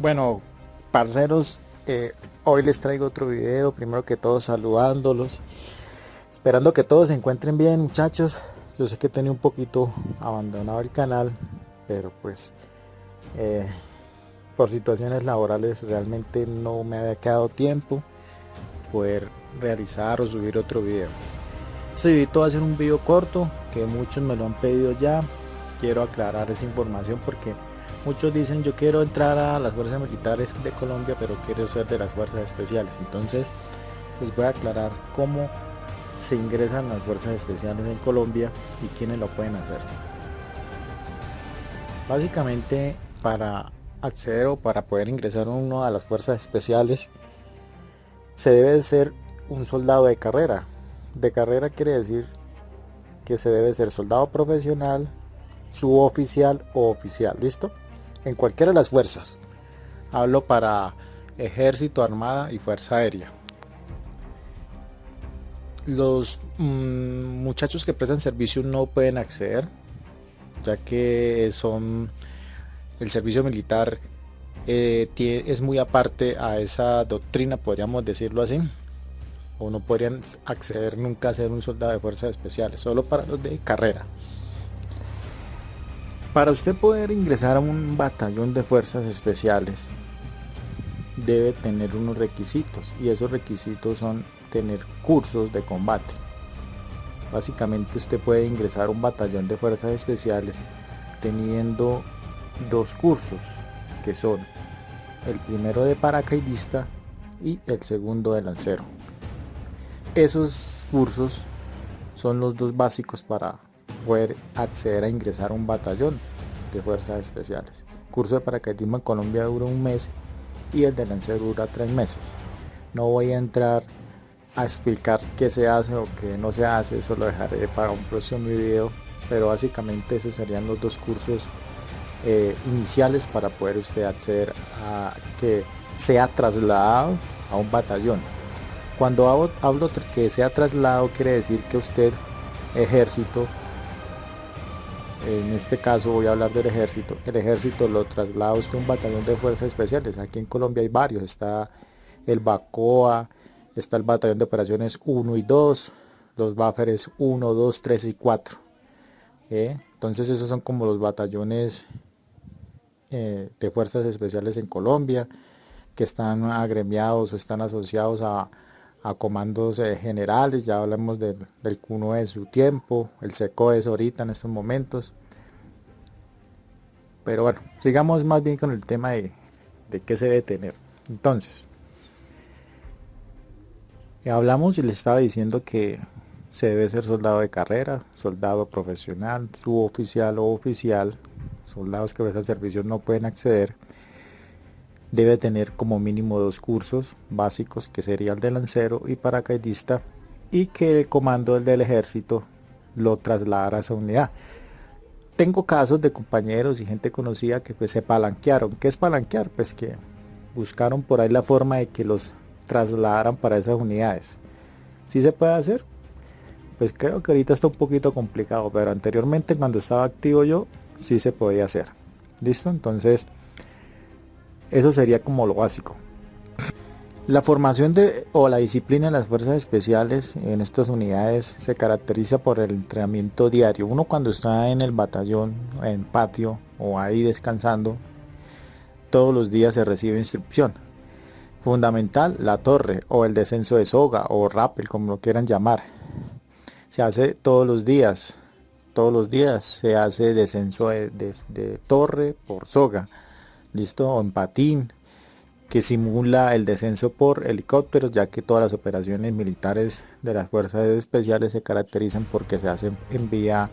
Bueno, parceros, eh, hoy les traigo otro video. Primero que todo, saludándolos. Esperando que todos se encuentren bien, muchachos. Yo sé que tenía un poquito abandonado el canal, pero pues eh, por situaciones laborales realmente no me había quedado tiempo poder realizar o subir otro video. Este video va a ser un video corto que muchos me lo han pedido ya. Quiero aclarar esa información porque Muchos dicen yo quiero entrar a las fuerzas militares de Colombia pero quiero ser de las fuerzas especiales. Entonces les voy a aclarar cómo se ingresan las fuerzas especiales en Colombia y quiénes lo pueden hacer. Básicamente para acceder o para poder ingresar uno a las fuerzas especiales se debe ser un soldado de carrera. De carrera quiere decir que se debe ser soldado profesional, suboficial o oficial, ¿listo? En cualquiera de las fuerzas. Hablo para ejército, armada y fuerza aérea. Los mm, muchachos que prestan servicio no pueden acceder, ya que son el servicio militar eh, es muy aparte a esa doctrina, podríamos decirlo así. O no podrían acceder nunca a ser un soldado de fuerzas especiales, solo para los de carrera. Para usted poder ingresar a un batallón de fuerzas especiales debe tener unos requisitos y esos requisitos son tener cursos de combate. Básicamente usted puede ingresar a un batallón de fuerzas especiales teniendo dos cursos que son el primero de paracaidista y el segundo de lancero. Esos cursos son los dos básicos para poder acceder a ingresar a un batallón de fuerzas especiales. curso de paracaidismo en Colombia dura un mes y el de lancero dura tres meses. No voy a entrar a explicar qué se hace o qué no se hace, eso lo dejaré para un próximo video, pero básicamente esos serían los dos cursos eh, iniciales para poder usted acceder a que sea trasladado a un batallón. Cuando hablo, hablo que sea trasladado quiere decir que usted ejército en este caso voy a hablar del ejército, el ejército lo traslada usted a un batallón de fuerzas especiales, aquí en Colombia hay varios, está el BACOA, está el batallón de operaciones 1 y 2, los Bufferes 1, 2, 3 y 4. ¿eh? Entonces esos son como los batallones eh, de fuerzas especiales en Colombia, que están agremiados o están asociados a, comandos eh, generales, ya hablamos del, del CUNO de su tiempo, el SECO es ahorita en estos momentos. Pero bueno, sigamos más bien con el tema de, de qué se debe tener. Entonces, hablamos y le estaba diciendo que se debe ser soldado de carrera, soldado profesional, suboficial o oficial, soldados que a veces servicio no pueden acceder debe tener como mínimo dos cursos básicos que sería el de lancero y paracaidista y que el comando del ejército lo trasladara a esa unidad. Tengo casos de compañeros y gente conocida que pues se palanquearon. ¿Qué es palanquear? Pues que buscaron por ahí la forma de que los trasladaran para esas unidades. ¿Sí se puede hacer? Pues creo que ahorita está un poquito complicado, pero anteriormente cuando estaba activo yo, sí se podía hacer. ¿Listo? Entonces, eso sería como lo básico. La formación de, o la disciplina en las fuerzas especiales en estas unidades se caracteriza por el entrenamiento diario. Uno cuando está en el batallón, en patio o ahí descansando, todos los días se recibe instrucción. Fundamental, la torre o el descenso de soga o rappel, como lo quieran llamar. Se hace todos los días. Todos los días se hace descenso de torre por soga listo, o en patín, que simula el descenso por helicópteros, ya que todas las operaciones militares de las fuerzas especiales se caracterizan porque se hacen en vía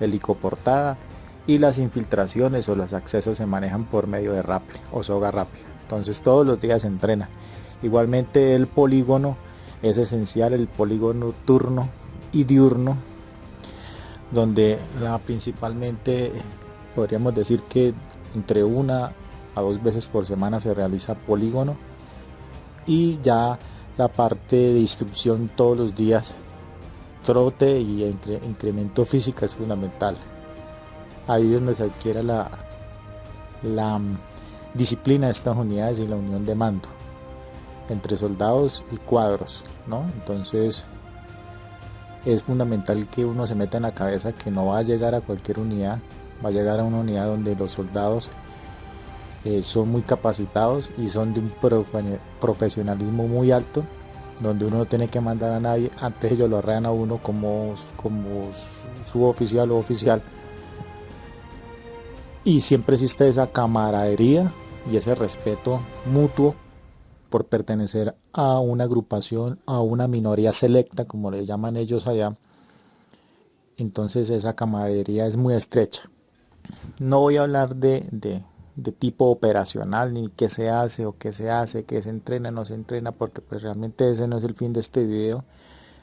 helicoportada y las infiltraciones o los accesos se manejan por medio de rappel o soga rappel. Entonces todos los días se entrena. Igualmente el polígono es esencial, el polígono turno y diurno, donde la principalmente podríamos decir que entre una a dos veces por semana se realiza polígono y ya la parte de instrucción todos los días trote y incremento física es fundamental ahí es donde se adquiere la, la disciplina de estas unidades y la unión de mando entre soldados y cuadros, ¿no? Entonces es fundamental que uno se meta en la cabeza que no va a llegar a cualquier unidad, va a llegar a una unidad donde los soldados eh, son muy capacitados y son de un profesionalismo muy alto, donde uno no tiene que mandar a nadie, antes ellos lo arrean a uno como, como su oficial o oficial. Y siempre existe esa camaradería y ese respeto mutuo por pertenecer a una agrupación, a una minoría selecta, como le llaman ellos allá. Entonces esa camaradería es muy estrecha. No voy a hablar de, tipo operacional, ni qué se hace o qué se hace, qué se entrena, no se entrena, porque pues realmente ese no es el fin de este video.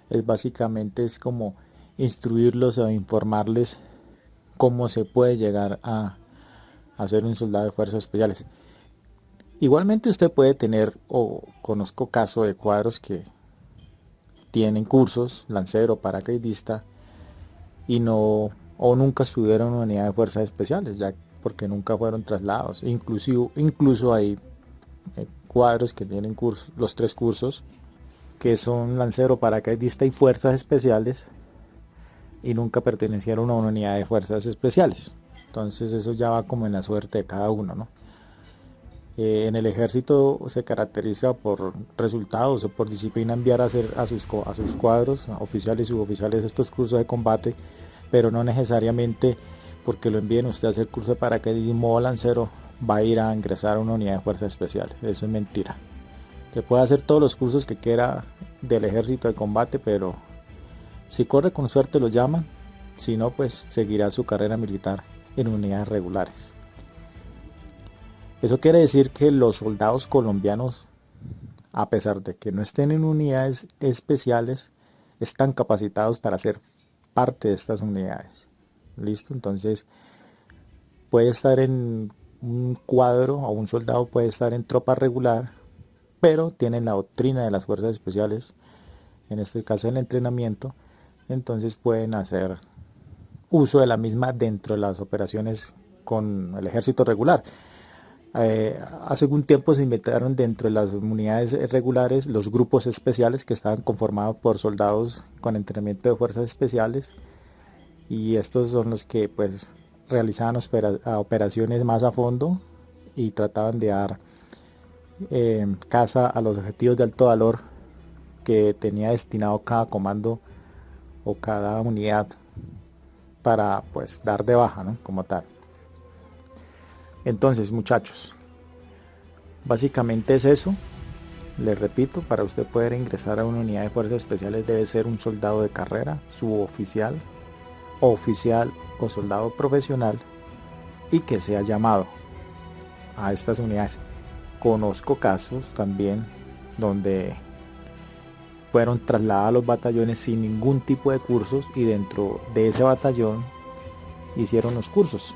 Es básicamente es como instruirlos o informarles cómo se puede llegar a, a ser un soldado de fuerzas especiales. Igualmente usted puede tener, o conozco casos de cuadros que tienen cursos, lancero, paracaidista, y no, o nunca estuvieron en unidad de fuerzas especiales, ya porque nunca fueron trasladados. Inclusive, incluso hay eh, cuadros que tienen los tres cursos, que son lancero, paracaidista y fuerzas especiales, y nunca pertenecieron a una unidad de fuerzas especiales. Entonces eso ya va como en la suerte de cada uno, ¿no? Eh, en el ejército se caracteriza por resultados o por disciplina enviar a hacer a sus, a sus cuadros, oficiales y suboficiales, estos cursos de combate, pero no necesariamente porque lo envíen usted a hacer curso de paracaidismo o lancero va a ir a ingresar a una unidad de fuerzas especiales. Eso es mentira. Se puede hacer todos los cursos que quiera del ejército de combate, pero si corre con suerte lo llaman, si no pues seguirá su carrera militar en unidades regulares. Eso quiere decir que los soldados colombianos, a pesar de que no estén en unidades especiales, están capacitados para ser parte de estas unidades. ¿Listo? Entonces, puede estar en un cuadro o un soldado puede estar en tropa regular, pero tienen la doctrina de las fuerzas especiales, en este caso el entrenamiento, entonces pueden hacer uso de la misma dentro de las operaciones con el ejército regular. Eh, hace algún tiempo se inventaron dentro de las unidades regulares los grupos especiales que estaban conformados por soldados con entrenamiento de fuerzas especiales y estos son los que pues realizaban operaciones más a fondo y trataban de dar eh, caza a los objetivos de alto valor que tenía destinado cada comando o cada unidad para pues dar de baja ¿no? como tal entonces muchachos, básicamente es eso. Les repito, para usted poder ingresar a una unidad de fuerzas especiales debe ser un soldado de carrera, suboficial, oficial o soldado profesional y que sea llamado a estas unidades. Conozco casos también donde fueron trasladados los batallones sin ningún tipo de cursos y dentro de ese batallón hicieron los cursos.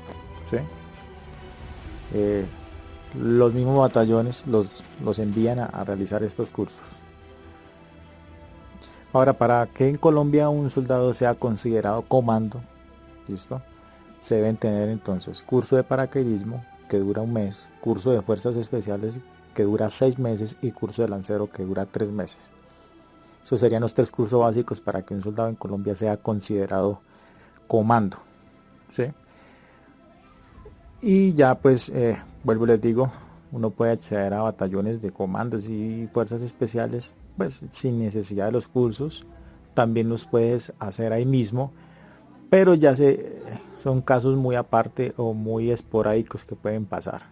Eh, los mismos batallones los, los envían a, realizar estos cursos. Ahora, para que en Colombia un soldado sea considerado comando, ¿listo? Se deben tener entonces curso de paracaidismo que dura un mes, curso de fuerzas especiales que dura seis meses y curso de lancero que dura tres meses. Esos serían los tres cursos básicos para que un soldado en Colombia sea considerado comando. ¿sí? y ya pues eh, vuelvo les digo uno puede acceder a batallones de comandos y fuerzas especiales pues sin necesidad de los cursos también los puedes hacer ahí mismo pero ya se son casos muy aparte o muy esporádicos que pueden pasar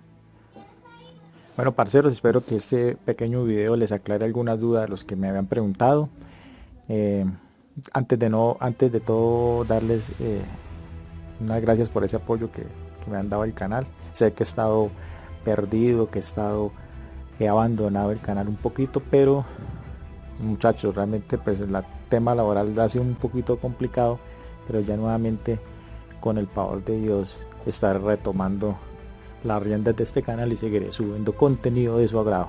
bueno parceros espero que este pequeño video les aclare algunas dudas de los que me habían preguntado eh, antes de no antes de todo darles eh, unas gracias por ese apoyo que me han dado el canal. Sé que he estado perdido, que he estado he abandonado el canal un poquito, pero muchachos, realmente pues el tema laboral ha sido un poquito complicado, pero ya nuevamente con el favor de Dios estaré retomando las riendas de este canal y seguiré subiendo contenido de su agrado.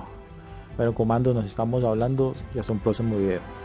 Bueno, comando, nos estamos hablando y hasta un próximo video.